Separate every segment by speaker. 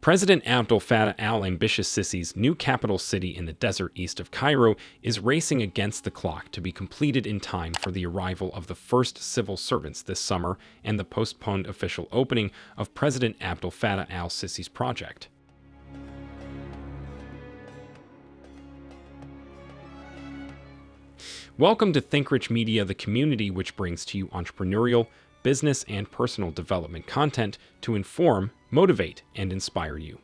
Speaker 1: President Abdel Fattah al-Ambitious Sisi's new capital city in the desert east of Cairo is racing against the clock to be completed in time for the arrival of the first civil servants this summer and the postponed official opening of President Abdel Fattah al-Sisi's project. Welcome to ThinkRich Media, the community which brings to you entrepreneurial, business, and personal development content to inform, motivate, and inspire you.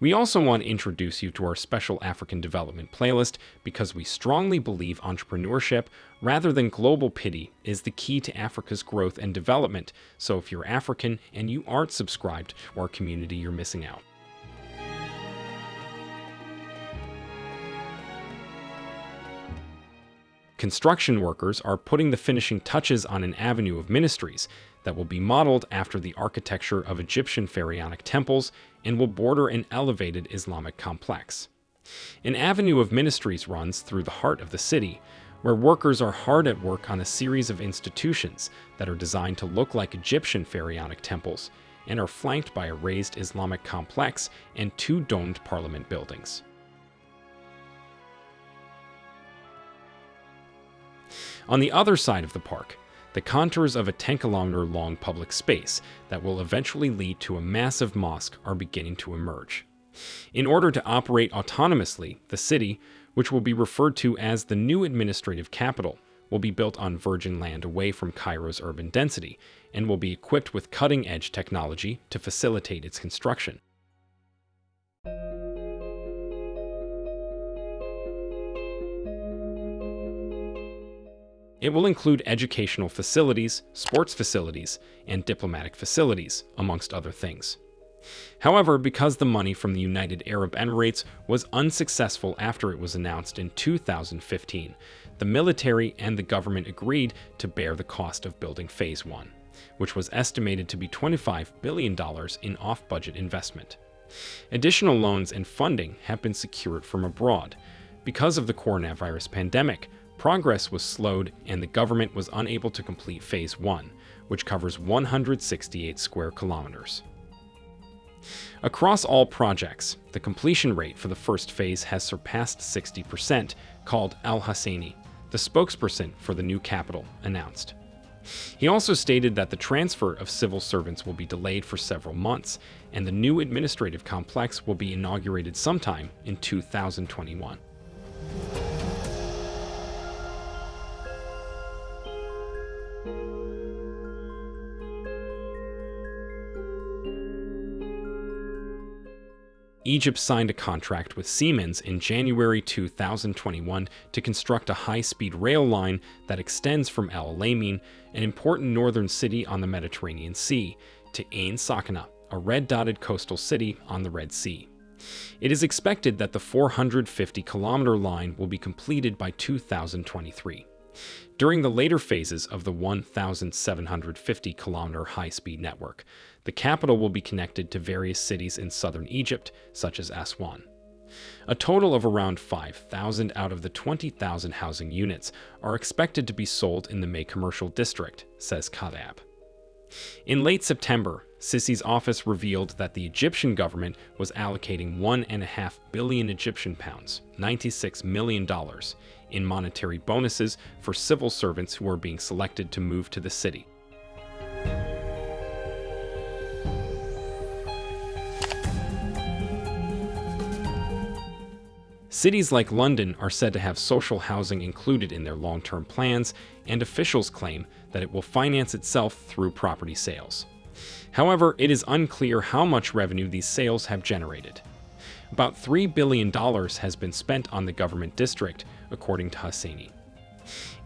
Speaker 1: We also want to introduce you to our special African development playlist because we strongly believe entrepreneurship, rather than global pity, is the key to Africa's growth and development. So if you're African and you aren't subscribed to our community, you're missing out. Construction workers are putting the finishing touches on an avenue of ministries that will be modeled after the architecture of Egyptian pharaonic temples and will border an elevated Islamic complex. An avenue of ministries runs through the heart of the city, where workers are hard at work on a series of institutions that are designed to look like Egyptian pharaonic temples and are flanked by a raised Islamic complex and two domed parliament buildings. On the other side of the park, the contours of a 10 kilometer long public space that will eventually lead to a massive mosque are beginning to emerge. In order to operate autonomously, the city, which will be referred to as the new administrative capital, will be built on virgin land away from Cairo's urban density and will be equipped with cutting-edge technology to facilitate its construction. It will include educational facilities, sports facilities, and diplomatic facilities, amongst other things. However, because the money from the United Arab Emirates was unsuccessful after it was announced in 2015, the military and the government agreed to bear the cost of building Phase 1, which was estimated to be $25 billion in off-budget investment. Additional loans and funding have been secured from abroad. Because of the coronavirus pandemic, Progress was slowed and the government was unable to complete Phase 1, which covers 168 square kilometers. Across all projects, the completion rate for the first phase has surpassed 60%, Khaled Al Husseini, the spokesperson for the new capital, announced. He also stated that the transfer of civil servants will be delayed for several months, and the new administrative complex will be inaugurated sometime in 2021. Egypt signed a contract with Siemens in January 2021 to construct a high-speed rail line that extends from El Alamein, an important northern city on the Mediterranean Sea, to Ain Sokhna, a red-dotted coastal city on the Red Sea. It is expected that the 450-kilometer line will be completed by 2023. During the later phases of the 1,750 kilometer high speed network, the capital will be connected to various cities in southern Egypt, such as Aswan. A total of around 5,000 out of the 20,000 housing units are expected to be sold in the May Commercial District, says Kadab. In late September, Sisi's office revealed that the Egyptian government was allocating 1.5 billion Egyptian pounds, $96 million, in monetary bonuses for civil servants who are being selected to move to the city. Cities like London are said to have social housing included in their long-term plans, and officials claim that it will finance itself through property sales. However, it is unclear how much revenue these sales have generated. About $3 billion has been spent on the government district, according to Husseini.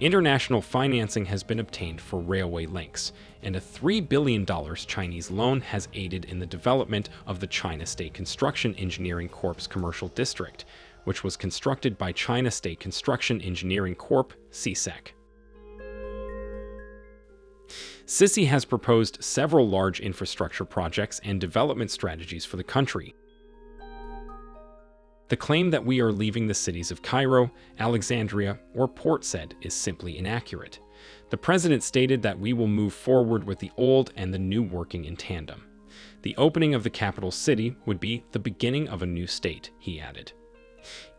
Speaker 1: International financing has been obtained for railway links, and a $3 billion Chinese loan has aided in the development of the China State Construction Engineering Corp's commercial district, which was constructed by China State Construction Engineering Corp, CSEC. Sisi has proposed several large infrastructure projects and development strategies for the country, the claim that we are leaving the cities of Cairo, Alexandria, or Port Said is simply inaccurate. The president stated that we will move forward with the old and the new working in tandem. The opening of the capital city would be the beginning of a new state, he added.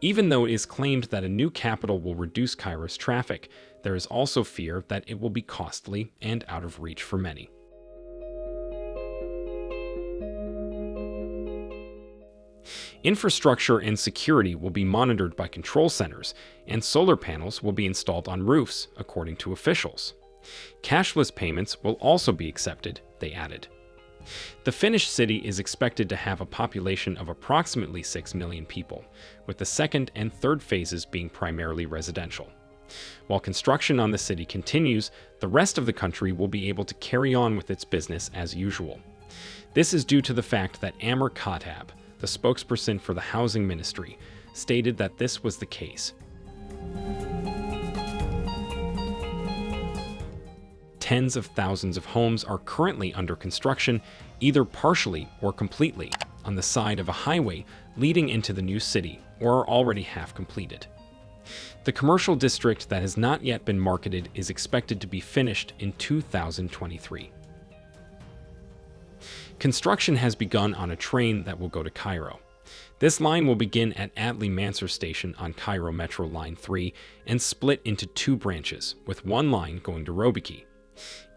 Speaker 1: Even though it is claimed that a new capital will reduce Cairo's traffic, there is also fear that it will be costly and out of reach for many. Infrastructure and security will be monitored by control centers, and solar panels will be installed on roofs, according to officials. Cashless payments will also be accepted, they added. The finished city is expected to have a population of approximately 6 million people, with the second and third phases being primarily residential. While construction on the city continues, the rest of the country will be able to carry on with its business as usual. This is due to the fact that Amr the spokesperson for the Housing Ministry, stated that this was the case. Tens of thousands of homes are currently under construction, either partially or completely, on the side of a highway leading into the new city or are already half completed. The commercial district that has not yet been marketed is expected to be finished in 2023. Construction has begun on a train that will go to Cairo. This line will begin at Adli Mansur Station on Cairo Metro Line 3 and split into two branches, with one line going to Robikie.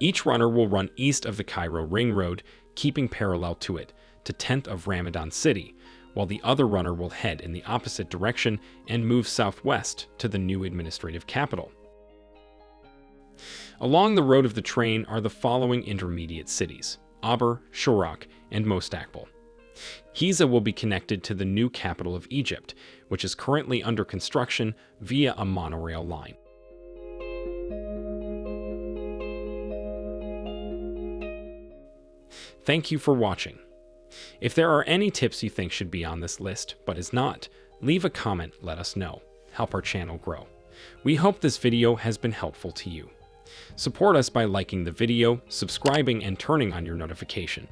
Speaker 1: Each runner will run east of the Cairo Ring Road, keeping parallel to it, to 10th of Ramadan City, while the other runner will head in the opposite direction and move southwest to the new administrative capital. Along the road of the train are the following intermediate cities, Aber, Shorouk, and Mostaqbal. Giza will be connected to the new capital of Egypt, which is currently under construction via a monorail line. Thank you for watching. If there are any tips you think should be on this list, but is not, leave a comment, let us know. Help our channel grow. We hope this video has been helpful to you. Support us by liking the video, subscribing, and turning on your notification.